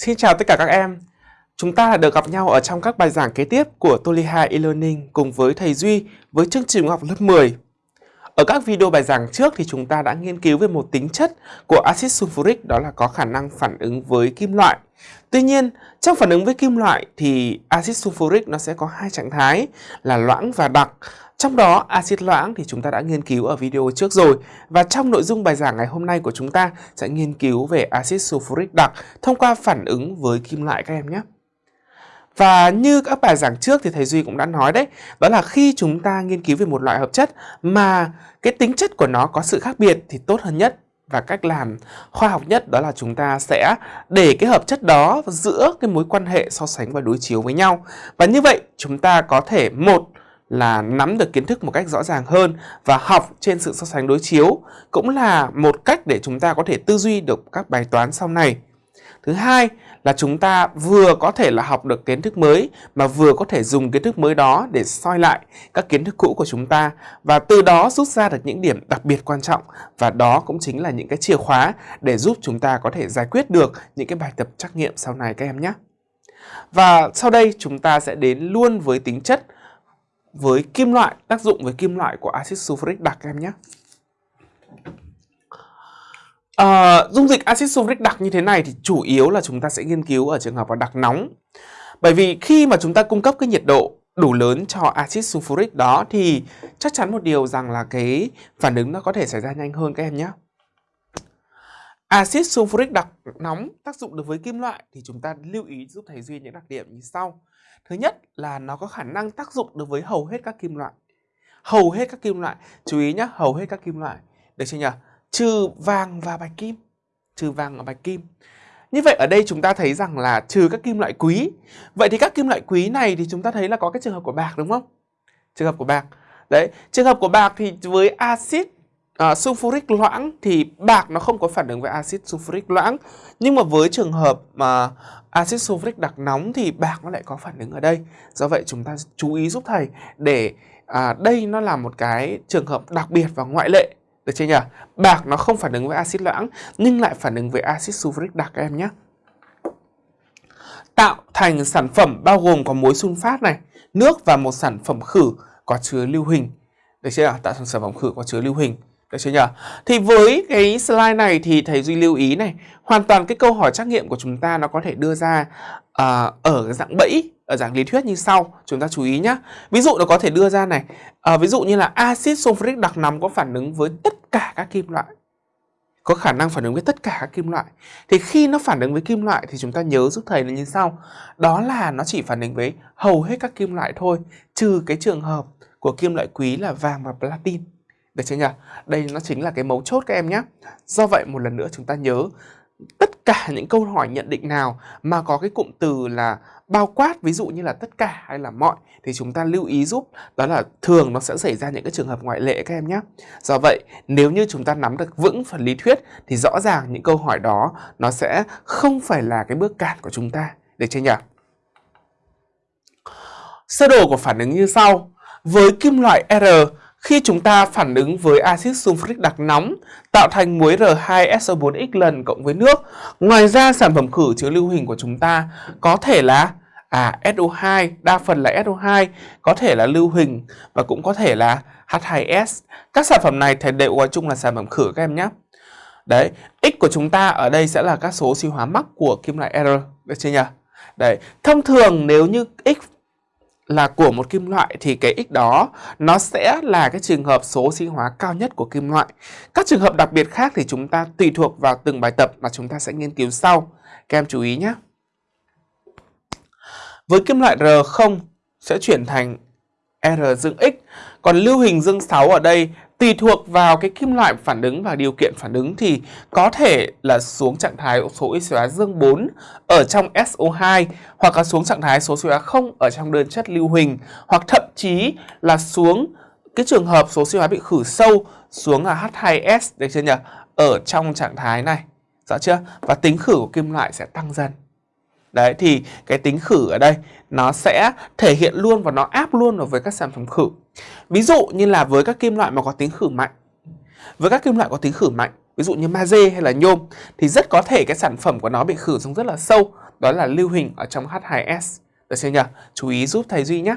Xin chào tất cả các em. Chúng ta được gặp nhau ở trong các bài giảng kế tiếp của Toliha e-learning cùng với thầy Duy với chương trình học lớp 10. Ở các video bài giảng trước thì chúng ta đã nghiên cứu về một tính chất của axit sulfuric đó là có khả năng phản ứng với kim loại. Tuy nhiên, trong phản ứng với kim loại thì axit sulfuric nó sẽ có hai trạng thái là loãng và đặc. Trong đó, axit loãng thì chúng ta đã nghiên cứu ở video trước rồi và trong nội dung bài giảng ngày hôm nay của chúng ta sẽ nghiên cứu về axit sulfuric đặc thông qua phản ứng với kim loại các em nhé. Và như các bài giảng trước thì thầy Duy cũng đã nói đấy, đó là khi chúng ta nghiên cứu về một loại hợp chất mà cái tính chất của nó có sự khác biệt thì tốt hơn nhất và cách làm khoa học nhất đó là chúng ta sẽ để cái hợp chất đó giữa cái mối quan hệ so sánh và đối chiếu với nhau. Và như vậy chúng ta có thể một là nắm được kiến thức một cách rõ ràng hơn và học trên sự so sánh đối chiếu cũng là một cách để chúng ta có thể tư duy được các bài toán sau này. Thứ hai là chúng ta vừa có thể là học được kiến thức mới mà vừa có thể dùng kiến thức mới đó để soi lại các kiến thức cũ của chúng ta và từ đó rút ra được những điểm đặc biệt quan trọng và đó cũng chính là những cái chìa khóa để giúp chúng ta có thể giải quyết được những cái bài tập trắc nghiệm sau này các em nhé. Và sau đây chúng ta sẽ đến luôn với tính chất với kim loại, tác dụng với kim loại của axit sulfuric đặc em nhé. À, dung dịch axit sulfuric đặc như thế này thì chủ yếu là chúng ta sẽ nghiên cứu ở trường hợp là đặc nóng. Bởi vì khi mà chúng ta cung cấp cái nhiệt độ đủ lớn cho axit sulfuric đó thì chắc chắn một điều rằng là cái phản ứng nó có thể xảy ra nhanh hơn các em nhé. Axit sulfuric đặc nóng tác dụng được với kim loại thì chúng ta lưu ý giúp thầy Duy những đặc điểm như sau. Thứ nhất là nó có khả năng tác dụng được với hầu hết các kim loại. Hầu hết các kim loại, chú ý nhé, hầu hết các kim loại. Được chưa nhỉ? trừ vàng và bạch kim trừ vàng và bạch kim như vậy ở đây chúng ta thấy rằng là trừ các kim loại quý vậy thì các kim loại quý này thì chúng ta thấy là có cái trường hợp của bạc đúng không trường hợp của bạc đấy trường hợp của bạc thì với axit à, sulfuric loãng thì bạc nó không có phản ứng với axit sulfuric loãng nhưng mà với trường hợp mà axit sulfuric đặc nóng thì bạc nó lại có phản ứng ở đây do vậy chúng ta chú ý giúp thầy để à, đây nó là một cái trường hợp đặc biệt và ngoại lệ được chưa nhỉ? Bạc nó không phản ứng với axit loãng nhưng lại phản ứng với axit sulfuric đặc các em nhé. Tạo thành sản phẩm bao gồm có muối sunfat này, nước và một sản phẩm khử có chứa lưu huỳnh. Được chưa? Tạo thành sản phẩm khử có chứa lưu huỳnh. Được chưa nhỉ? Thì với cái slide này thì thầy Duy lưu ý này, hoàn toàn cái câu hỏi trắc nghiệm của chúng ta nó có thể đưa ra uh, ở dạng bẫy ở dạng lý thuyết như sau chúng ta chú ý nhé ví dụ nó có thể đưa ra này uh, ví dụ như là axit sulfuric đặc nóng có phản ứng với tất cả các kim loại có khả năng phản ứng với tất cả các kim loại. Thì khi nó phản ứng với kim loại thì chúng ta nhớ giúp thầy là như sau đó là nó chỉ phản ứng với hầu hết các kim loại thôi trừ cái trường hợp của kim loại quý là vàng và platin được chưa nhỉ đây nó chính là cái mấu chốt các em nhé do vậy một lần nữa chúng ta nhớ, tất cả những câu hỏi nhận định nào mà có cái cụm từ là bao quát, ví dụ như là tất cả hay là mọi, thì chúng ta lưu ý giúp đó là thường nó sẽ xảy ra những cái trường hợp ngoại lệ các em nhé. Do vậy, nếu như chúng ta nắm được vững phần lý thuyết, thì rõ ràng những câu hỏi đó nó sẽ không phải là cái bước cản của chúng ta. Được chưa nhỉ? Sơ đồ của phản ứng như sau. Với kim loại R khi chúng ta phản ứng với axit sulfuric đặc nóng tạo thành muối R2SO4X lần cộng với nước. Ngoài ra sản phẩm khử chứa lưu hình của chúng ta có thể là à SO2, đa phần là SO2, có thể là lưu hình và cũng có thể là H2S. Các sản phẩm này thì đều gọi chung là sản phẩm khử các em nhé. Đấy, X của chúng ta ở đây sẽ là các số suy hóa mắc của kim loại R, được chưa nhỉ? Đấy, thông thường nếu như X là của một kim loại thì cái x đó nó sẽ là cái trường hợp số sinh hóa cao nhất của kim loại. Các trường hợp đặc biệt khác thì chúng ta tùy thuộc vào từng bài tập mà chúng ta sẽ nghiên cứu sau. Các em chú ý nhé. Với kim loại R0 sẽ chuyển thành R dương X, còn lưu hình dương 6 ở đây tùy thuộc vào cái kim loại phản ứng và điều kiện phản ứng thì có thể là xuống trạng thái số oxy hóa dương 4 ở trong SO2 hoặc là xuống trạng thái số oxy hóa 0 ở trong đơn chất lưu huỳnh hoặc thậm chí là xuống cái trường hợp số oxy hóa bị khử sâu xuống là H2S được chưa nhỉ? Ở trong trạng thái này. Rõ chưa? Và tính khử của kim loại sẽ tăng dần. Đấy, thì cái tính khử ở đây nó sẽ thể hiện luôn và nó áp luôn vào với các sản phẩm khử. Ví dụ như là với các kim loại mà có tính khử mạnh. Với các kim loại có tính khử mạnh, ví dụ như magie hay là nhôm thì rất có thể cái sản phẩm của nó bị khử xuống rất là sâu, đó là lưu hình ở trong H2S. Được chưa nhỉ? Chú ý giúp thầy Duy nhé.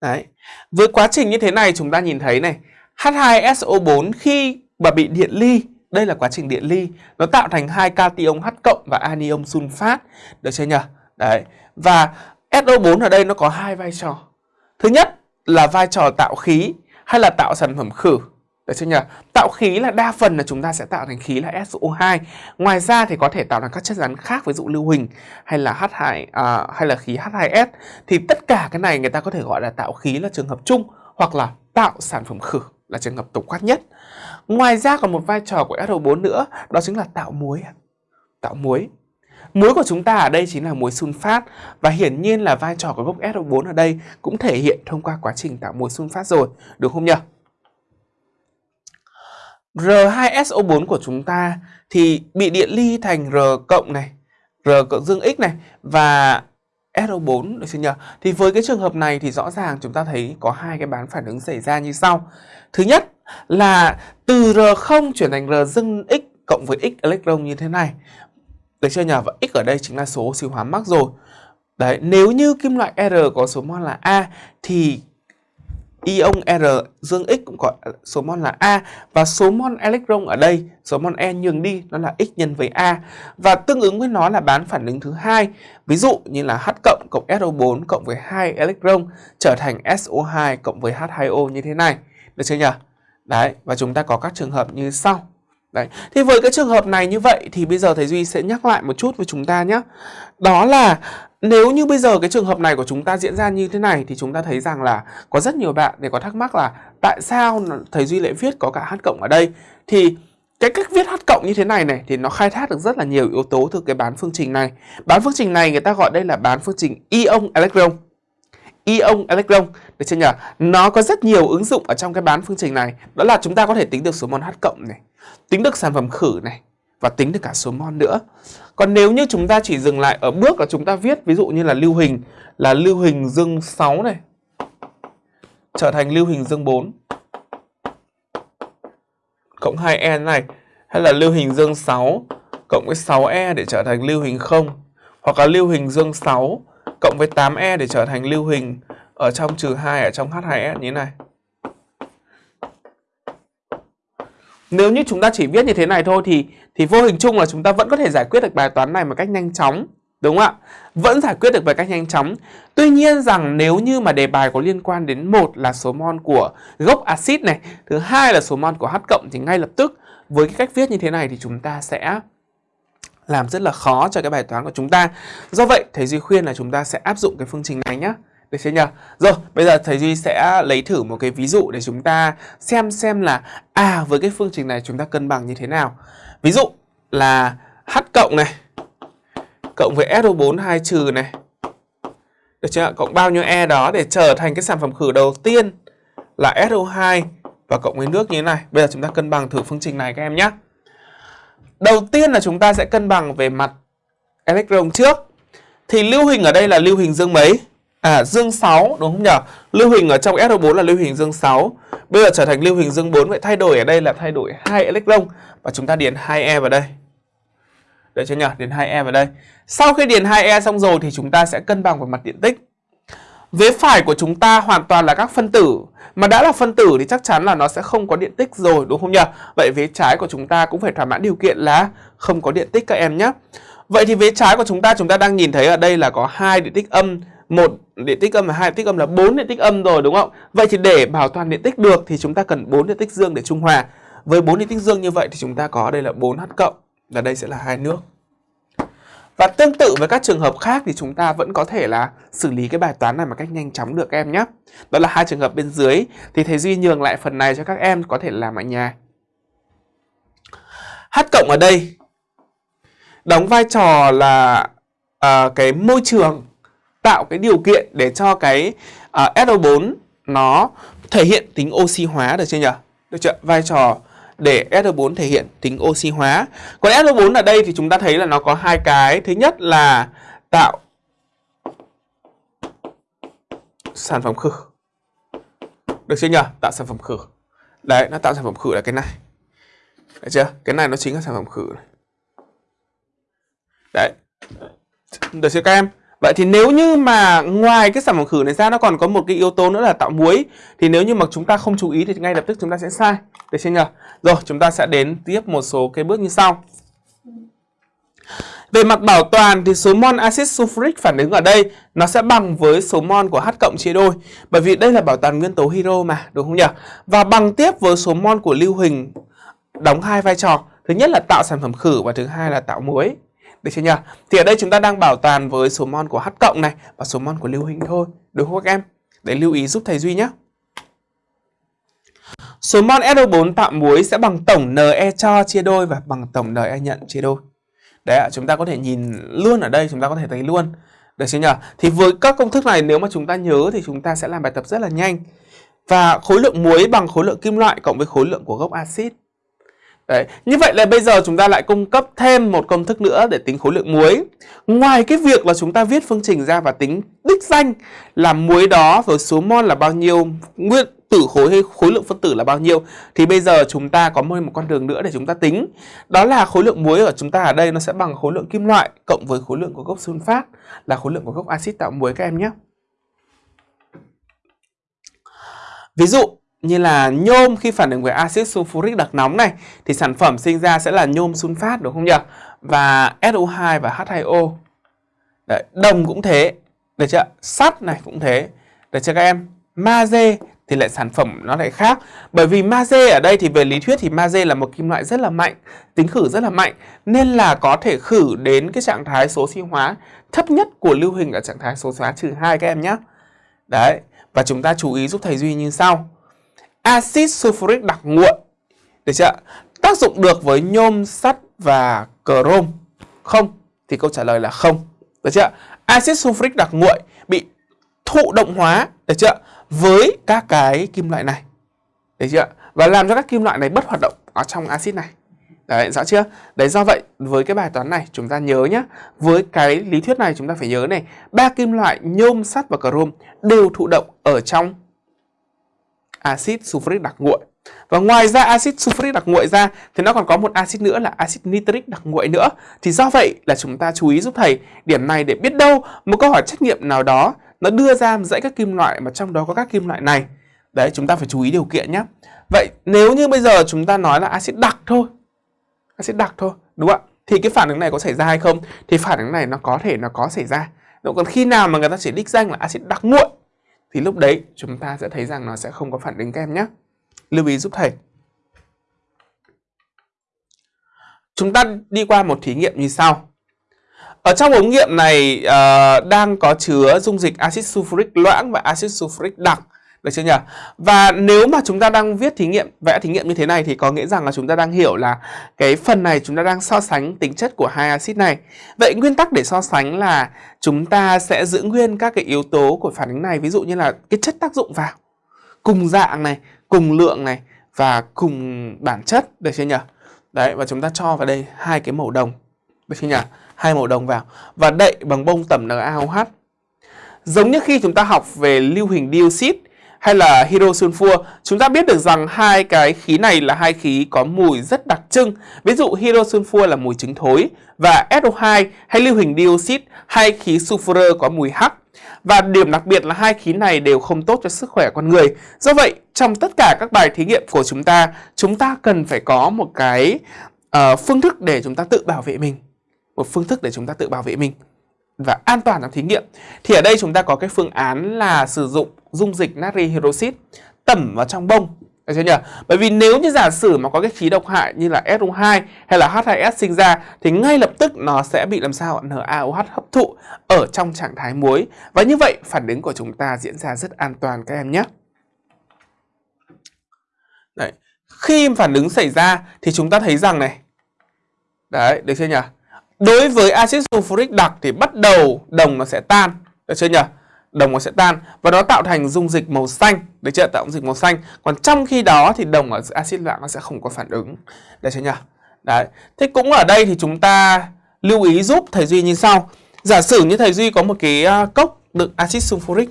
Đấy. Với quá trình như thế này chúng ta nhìn thấy này, H2SO4 khi mà bị điện ly, đây là quá trình điện ly, nó tạo thành hai cation H cộng và anion sunfat, được chưa nhỉ? Đấy. Và SO4 ở đây nó có hai vai trò. Thứ nhất là vai trò tạo khí hay là tạo sản phẩm khử. Được chưa nhỉ? Tạo khí là đa phần là chúng ta sẽ tạo thành khí là SO2. Ngoài ra thì có thể tạo thành các chất rắn khác ví dụ lưu huỳnh hay là H2 à, hay là khí H2S thì tất cả cái này người ta có thể gọi là tạo khí là trường hợp chung hoặc là tạo sản phẩm khử là trường hợp tổng quát nhất. Ngoài ra còn một vai trò của SO4 nữa đó chính là tạo muối. Tạo muối. Muối của chúng ta ở đây chính là muối sunfat và hiển nhiên là vai trò của gốc SO4 ở đây cũng thể hiện thông qua quá trình tạo muối sunfat rồi, được không nhỉ? R2SO4 của chúng ta thì bị điện ly thành R cộng này, R cộng dương X này và SO4 được chưa nhỉ? Thì với cái trường hợp này thì rõ ràng chúng ta thấy có hai cái bán phản ứng xảy ra như sau. Thứ nhất là từ R0 chuyển thành R dương X cộng với X electron như thế này. Được chưa nhờ? Và X ở đây chính là số oxy hóa mắc rồi. Đấy, nếu như kim loại R có số mol là A thì ion R dương X cũng có số mol là A và số mol electron ở đây, số mol E nhường đi nó là X nhân với A và tương ứng với nó là bán phản ứng thứ hai. Ví dụ như là H cộng cộng SO4 cộng với 2 electron trở thành SO2 cộng với H2O như thế này. Được chưa nhỉ? Đấy, và chúng ta có các trường hợp như sau. Đấy. Thì với cái trường hợp này như vậy thì bây giờ thầy Duy sẽ nhắc lại một chút với chúng ta nhé. Đó là nếu như bây giờ cái trường hợp này của chúng ta diễn ra như thế này thì chúng ta thấy rằng là có rất nhiều bạn để có thắc mắc là tại sao thầy Duy lại viết có cả H cộng ở đây thì cái cách viết H cộng như thế này này thì nó khai thác được rất là nhiều yếu tố từ cái bán phương trình này. Bán phương trình này người ta gọi đây là bán phương trình ion electron. Ion electron được chưa nhỉ? Nó có rất nhiều ứng dụng ở trong cái bán phương trình này. Đó là chúng ta có thể tính được số mol H cộng này, tính được sản phẩm khử này và tính được cả số mol nữa. Còn nếu như chúng ta chỉ dừng lại ở bước là chúng ta viết, ví dụ như là lưu hình, là lưu hình dương 6 này, trở thành lưu hình dương 4 cộng 2e này, hay là lưu hình dương 6 cộng với 6e để trở thành lưu hình 0 hoặc là lưu hình dương 6 cộng với 8e để trở thành lưu hình ở trong trừ 2 ở trong H2S e như thế này. Nếu như chúng ta chỉ viết như thế này thôi thì thì vô hình chung là chúng ta vẫn có thể giải quyết được bài toán này một cách nhanh chóng. Đúng không ạ? Vẫn giải quyết được một cách nhanh chóng. Tuy nhiên rằng nếu như mà đề bài có liên quan đến một là số mol của gốc axit này, thứ hai là số mol của H cộng thì ngay lập tức với cái cách viết như thế này thì chúng ta sẽ làm rất là khó cho cái bài toán của chúng ta. Do vậy, thầy Duy khuyên là chúng ta sẽ áp dụng cái phương trình này nhé. Được chưa nhỉ? Rồi, bây giờ thầy Duy sẽ lấy thử một cái ví dụ để chúng ta xem xem là à với cái phương trình này chúng ta cân bằng như thế nào. Ví dụ là H cộng này cộng với SO4 2 trừ này. Được chưa? Cộng bao nhiêu E đó để trở thành cái sản phẩm khử đầu tiên là SO2 và cộng với nước như thế này. Bây giờ chúng ta cân bằng thử phương trình này các em nhé. Đầu tiên là chúng ta sẽ cân bằng về mặt electron trước. Thì lưu hình ở đây là lưu hình dương mấy? À dương 6 đúng không nhỉ? Lưu huỳnh ở trong SO4 là lưu huỳnh dương 6. Bây giờ trở thành lưu huỳnh dương 4 vậy thay đổi ở đây là thay đổi hai electron và chúng ta điền 2e vào đây. Được chưa nhỉ? Điền 2e vào đây. Sau khi điền 2e xong rồi thì chúng ta sẽ cân bằng về mặt điện tích. Vế phải của chúng ta hoàn toàn là các phân tử Mà đã là phân tử thì chắc chắn là nó sẽ không có điện tích rồi, đúng không nhỉ? Vậy vế trái của chúng ta cũng phải thỏa mãn điều kiện là không có điện tích các em nhé Vậy thì vế trái của chúng ta chúng ta đang nhìn thấy ở đây là có hai điện tích âm một điện tích âm và hai điện tích âm là bốn điện tích âm rồi đúng không? Vậy thì để bảo toàn điện tích được thì chúng ta cần bốn điện tích dương để trung hòa. Với bốn điện tích dương như vậy thì chúng ta có đây là 4H cộng và đây sẽ là hai nước. Và tương tự với các trường hợp khác thì chúng ta vẫn có thể là xử lý cái bài toán này một cách nhanh chóng được các em nhé. Đó là hai trường hợp bên dưới thì thầy Duy nhường lại phần này cho các em có thể làm ở nhà. H cộng ở đây đóng vai trò là uh, cái môi trường tạo cái điều kiện để cho cái à, uh, SO4 nó thể hiện tính oxy hóa được chưa nhỉ? Được chưa? Vai trò để SO4 thể hiện tính oxy hóa. Còn SO4 ở đây thì chúng ta thấy là nó có hai cái. Thứ nhất là tạo sản phẩm khử. Được chưa nhỉ? Tạo sản phẩm khử. Đấy, nó tạo sản phẩm khử là cái này. Được chưa? Cái này nó chính là sản phẩm khử này. Đấy. Được chưa các em? Vậy thì nếu như mà ngoài cái sản phẩm khử này ra nó còn có một cái yếu tố nữa là tạo muối thì nếu như mà chúng ta không chú ý thì ngay lập tức chúng ta sẽ sai. Được chưa nhỉ? Rồi, chúng ta sẽ đến tiếp một số cái bước như sau. Về mặt bảo toàn thì số mol axit sulfuric phản ứng ở đây nó sẽ bằng với số mol của H cộng chia đôi. Bởi vì đây là bảo toàn nguyên tố hydro mà, đúng không nhỉ? Và bằng tiếp với số mol của lưu huỳnh đóng hai vai trò. Thứ nhất là tạo sản phẩm khử và thứ hai là tạo muối. Được chưa nhỉ? Thì ở đây chúng ta đang bảo toàn với số mol của H cộng này và số mol của lưu huỳnh thôi. Đúng không các em? Để lưu ý giúp thầy Duy nhé. Số mol SO4 tạo muối sẽ bằng tổng Ne cho chia đôi và bằng tổng Ne nhận chia đôi. Đấy ạ, chúng ta có thể nhìn luôn ở đây, chúng ta có thể thấy luôn. Được chưa nhỉ? Thì với các công thức này nếu mà chúng ta nhớ thì chúng ta sẽ làm bài tập rất là nhanh. Và khối lượng muối bằng khối lượng kim loại cộng với khối lượng của gốc axit. Đấy. Như vậy là bây giờ chúng ta lại cung cấp thêm một công thức nữa để tính khối lượng muối. Ngoài cái việc là chúng ta viết phương trình ra và tính đích danh là muối đó với số mol là bao nhiêu, nguyên tử khối hay khối lượng phân tử là bao nhiêu thì bây giờ chúng ta có một con đường nữa để chúng ta tính. Đó là khối lượng muối của chúng ta ở đây nó sẽ bằng khối lượng kim loại cộng với khối lượng của gốc sunfat là khối lượng của gốc axit tạo muối các em nhé. Ví dụ như là nhôm khi phản ứng với axit sulfuric đặc nóng này thì sản phẩm sinh ra sẽ là nhôm sunfat đúng không nhỉ? Và SO2 và H2O. Đấy, đồng cũng thế. Được chưa? Sắt này cũng thế. Được chưa các em? Magie thì lại sản phẩm nó lại khác. Bởi vì magie ở đây thì về lý thuyết thì magie là một kim loại rất là mạnh, tính khử rất là mạnh nên là có thể khử đến cái trạng thái số sinh hóa thấp nhất của lưu huỳnh ở trạng thái số hóa trừ 2 các em nhé. Đấy, và chúng ta chú ý giúp thầy Duy như sau axit sulfuric đặc nguội được chưa tác dụng được với nhôm sắt và chrome. Không thì câu trả lời là không được chưa axit sulfuric đặc nguội bị thụ động hóa được chưa với các cái kim loại này được chưa và làm cho các kim loại này bất hoạt động ở trong axit này. Đấy, rõ chưa? Đấy do vậy với cái bài toán này chúng ta nhớ nhé Với cái lý thuyết này chúng ta phải nhớ này ba kim loại nhôm, sắt và chrome đều thụ động ở trong axit sulfuric đặc nguội. Và ngoài ra axit sulfuric đặc nguội ra thì nó còn có một axit nữa là axit nitric đặc nguội nữa. Thì do vậy là chúng ta chú ý giúp thầy điểm này để biết đâu một câu hỏi trách nhiệm nào đó nó đưa ra dãy các kim loại mà trong đó có các kim loại này. Đấy chúng ta phải chú ý điều kiện nhé. Vậy nếu như bây giờ chúng ta nói là axit đặc thôi. Axit đặc thôi, đúng không ạ? Thì cái phản ứng này có xảy ra hay không? Thì phản ứng này nó có thể nó có xảy ra. Còn khi nào mà người ta chỉ đích danh là axit đặc nguội thì lúc đấy chúng ta sẽ thấy rằng nó sẽ không có phản ứng kem nhé. Lưu ý giúp thầy. Chúng ta đi qua một thí nghiệm như sau. Ở trong ống nghiệm này uh, đang có chứa dung dịch axit sulfuric loãng và axit sulfuric đặc. Được chưa nhỉ? Và nếu mà chúng ta đang viết thí nghiệm, vẽ thí nghiệm như thế này thì có nghĩa rằng là chúng ta đang hiểu là cái phần này chúng ta đang so sánh tính chất của hai axit này. Vậy nguyên tắc để so sánh là chúng ta sẽ giữ nguyên các cái yếu tố của phản ứng này, ví dụ như là cái chất tác dụng vào. Cùng dạng này, cùng lượng này và cùng bản chất, được chưa nhỉ? Đấy, và chúng ta cho vào đây hai cái màu đồng, được chưa nhỉ? Hai màu đồng vào và đậy bằng bông tẩm NaOH. Giống như khi chúng ta học về lưu hình dioxide hay là hydrosulfur, chúng ta biết được rằng hai cái khí này là hai khí có mùi rất đặc trưng. Ví dụ hydrosulfur là mùi trứng thối và SO2 hay lưu huỳnh dioxide hai khí sulfur có mùi hắc. Và điểm đặc biệt là hai khí này đều không tốt cho sức khỏe con người. Do vậy, trong tất cả các bài thí nghiệm của chúng ta, chúng ta cần phải có một cái uh, phương thức để chúng ta tự bảo vệ mình. Một phương thức để chúng ta tự bảo vệ mình và an toàn trong thí nghiệm. Thì ở đây chúng ta có cái phương án là sử dụng dung dịch natri hydroxit tẩm vào trong bông được chưa nhỉ? Bởi vì nếu như giả sử mà có cái khí độc hại như là SO2 hay là H2S sinh ra thì ngay lập tức nó sẽ bị làm sao NaOH hấp thụ ở trong trạng thái muối. Và như vậy phản ứng của chúng ta diễn ra rất an toàn các em nhé. Đấy. Khi phản ứng xảy ra thì chúng ta thấy rằng này. Đấy, được chưa nhỉ? Đối với axit sulfuric đặc thì bắt đầu đồng nó sẽ tan, được chưa nhỉ? Đồng nó sẽ tan và nó tạo thành dung dịch màu xanh, được chưa? Tạo dung dịch màu xanh. Còn trong khi đó thì đồng ở axit loãng nó sẽ không có phản ứng, được chưa nhỉ? Đấy. Thế cũng ở đây thì chúng ta lưu ý giúp thầy Duy như sau. Giả sử như thầy Duy có một cái à, cốc đựng axit sulfuric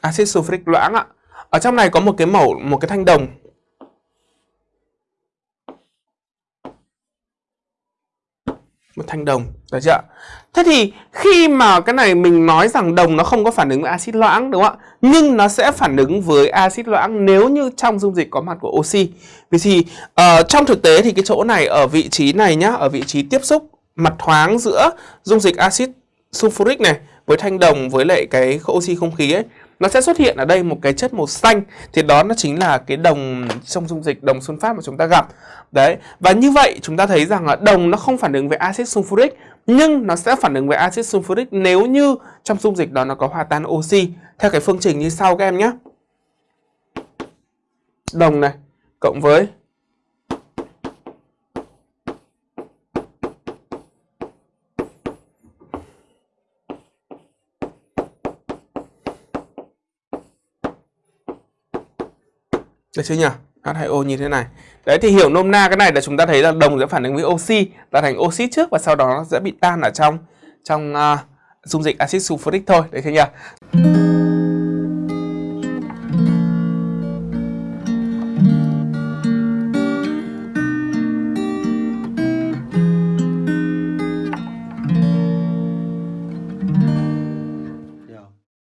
axit sulfuric loãng ạ. Ở trong này có một cái mẫu một cái thanh đồng. Một thanh đồng được chưa thế thì khi mà cái này mình nói rằng đồng nó không có phản ứng với axit loãng đúng không ạ? Nhưng nó sẽ phản ứng với axit loãng nếu như trong dung dịch có mặt của oxy. Vì thì uh, trong thực tế thì cái chỗ này ở vị trí này nhá ở vị trí tiếp xúc mặt thoáng giữa dung dịch axit sulfuric này với thanh đồng với lại cái oxy không khí ấy nó sẽ xuất hiện ở đây một cái chất màu xanh. Thì đó nó chính là cái đồng trong dung dịch, đồng xuân phát mà chúng ta gặp. Đấy, và như vậy chúng ta thấy rằng là đồng nó không phản ứng với axit sulfuric, nhưng nó sẽ phản ứng với axit sulfuric nếu như trong dung dịch đó nó có hòa tan oxy. Theo cái phương trình như sau các em nhé. Đồng này, cộng với Được chưa nhỉ? H2O như thế này. Đấy thì hiểu nôm na cái này là chúng ta thấy là đồng sẽ phản ứng với oxy là thành oxit trước và sau đó nó sẽ bị tan ở trong trong uh, dung dịch axit sulfuric thôi. Đấy chưa nhỉ?